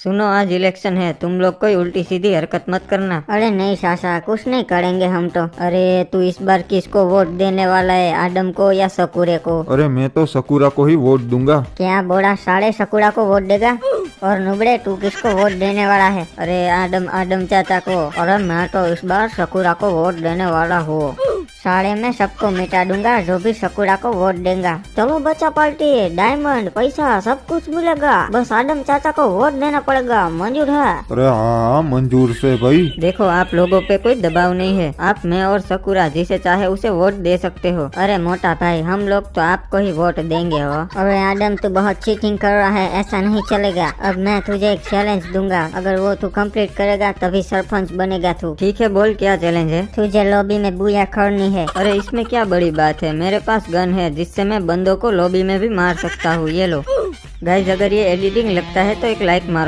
सुनो आज इलेक्शन है तुम लोग कोई उल्टी सीधी हरकत मत करना। अरे नहीं सासा कुछ नहीं करेंगे हम तो। अरे तू इस बार किसको वोट देने वाला है आदम को या सकुरे को? अरे मैं तो सकूरा को ही वोट दूँगा। क्या बोड़ा साढ़े सकुड़ा को वोट देगा? और नुबड़े तू किसको वोट देने वाला है? अरे आदम आदम चाचा को अरे मैं तो इस बार सकुरा को वोट देने वाला हूँ। साढ़े में सबको मिटा दूँगा जो भी सकुरा को वोट देगा चलो बच्चा पार्टी डायमंड पैसा सब कुछ मिलेगा बस आदम चाचा को वोट देना पड़ेगा मंजूर है अरे हाँ हाँ मंजूर से भाई देखो आप लोगों पे कोई दबाव नहीं है आप मैं और सकुरा जिसे चाहे उसे वोट दे सकते हो अरे मोटा भाई हम लोग तो आपको ही वोट देंगे हो अरे आदम तू बहुत चीटिंग कर रहा है ऐसा नहीं चलेगा अब मैं तुझे एक चैलेंज दूँगा अगर वो तू कंप्लीट करेगा तभी सरपंच बनेगा तू ठीक है बोल क्या चैलेंज है तुझे लॉबी में बुया करनी है। अरे, इसमें क्या बड़ी बात है? मेरे पास गन है, जिससे मैं बंदों को लॉबी में भी मार सकता हूँ। ये लो। गाइज़ अगर ये एडिटिंग लगता है तो एक लाइक मारो।